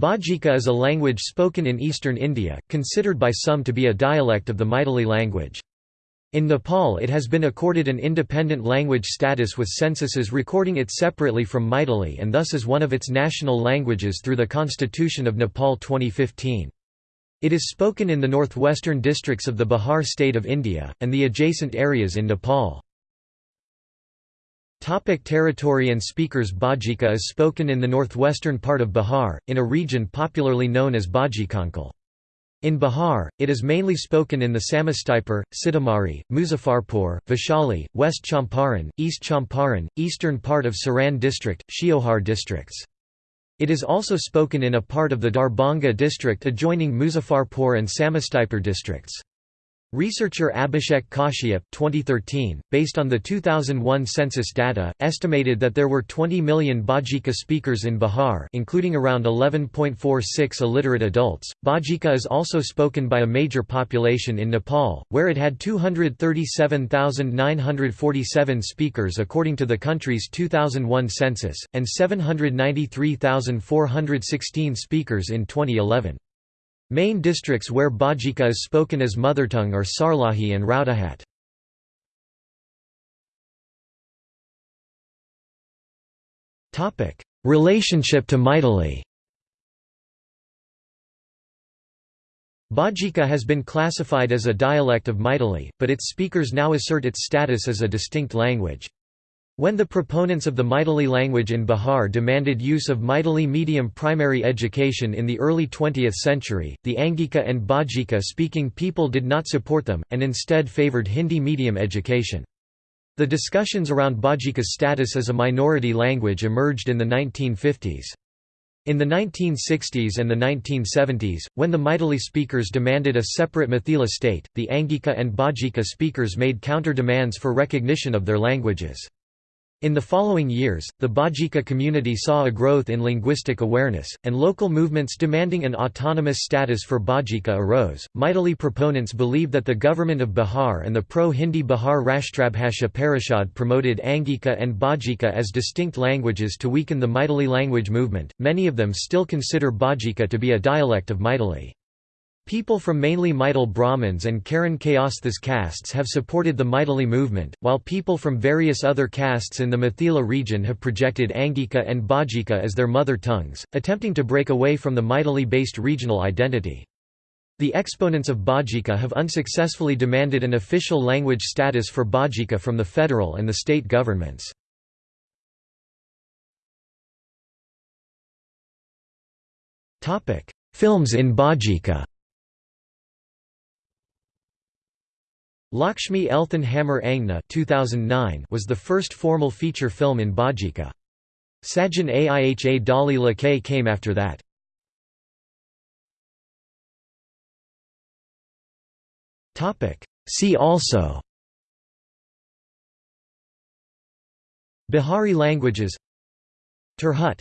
Bajika is a language spoken in eastern India, considered by some to be a dialect of the Maithili language. In Nepal it has been accorded an independent language status with censuses recording it separately from Maithili and thus is one of its national languages through the Constitution of Nepal 2015. It is spoken in the northwestern districts of the Bihar state of India, and the adjacent areas in Nepal. Topic territory and speakers Bajika is spoken in the northwestern part of Bihar, in a region popularly known as Bajikanchal. In Bihar, it is mainly spoken in the Samastipur, Sitamarhi, Muzaffarpur, Vaishali, West Champaran, East Champaran, eastern part of Saran district, Sheohar districts. It is also spoken in a part of the Darbhanga district adjoining Muzaffarpur and Samastipur districts. Researcher Abhishek Kashyap 2013, based on the 2001 census data, estimated that there were 20 million Bajika speakers in Bihar including around 11.46 illiterate adults. Bajika is also spoken by a major population in Nepal, where it had 237,947 speakers according to the country's 2001 census, and 793,416 speakers in 2011. Main districts where Bajika is spoken as mother tongue are Sarlahi and Rautahat. Relationship to Maithili Bajika has been classified as a dialect of Maithili, but its speakers now assert its status as a distinct language. When the proponents of the Maithili language in Bihar demanded use of Maithili medium primary education in the early 20th century, the Angika and Bajika speaking people did not support them, and instead favoured Hindi medium education. The discussions around Bajika's status as a minority language emerged in the 1950s. In the 1960s and the 1970s, when the Maithili speakers demanded a separate Mithila state, the Angika and Bajika speakers made counter-demands for recognition of their languages. In the following years, the Bajika community saw a growth in linguistic awareness, and local movements demanding an autonomous status for Bajika arose. Maithili proponents believe that the government of Bihar and the pro Hindi Bihar Rashtrabhasha Parishad promoted Angika and Bajika as distinct languages to weaken the Maithili language movement. Many of them still consider Bajika to be a dialect of Maithili. People from mainly Maithil Brahmins and Karan Kayasthas castes have supported the Maithili movement, while people from various other castes in the Mithila region have projected Angika and Bajika as their mother tongues, attempting to break away from the Maithili-based regional identity. The exponents of Bajika have unsuccessfully demanded an official language status for Bajika from the federal and the state governments. Films in Bajika Lakshmi Elthan Hammer Angna 2009 was the first formal feature film in Bajika. Sajan Aiha Dali Lakay came after that. See also Bihari languages Tirhut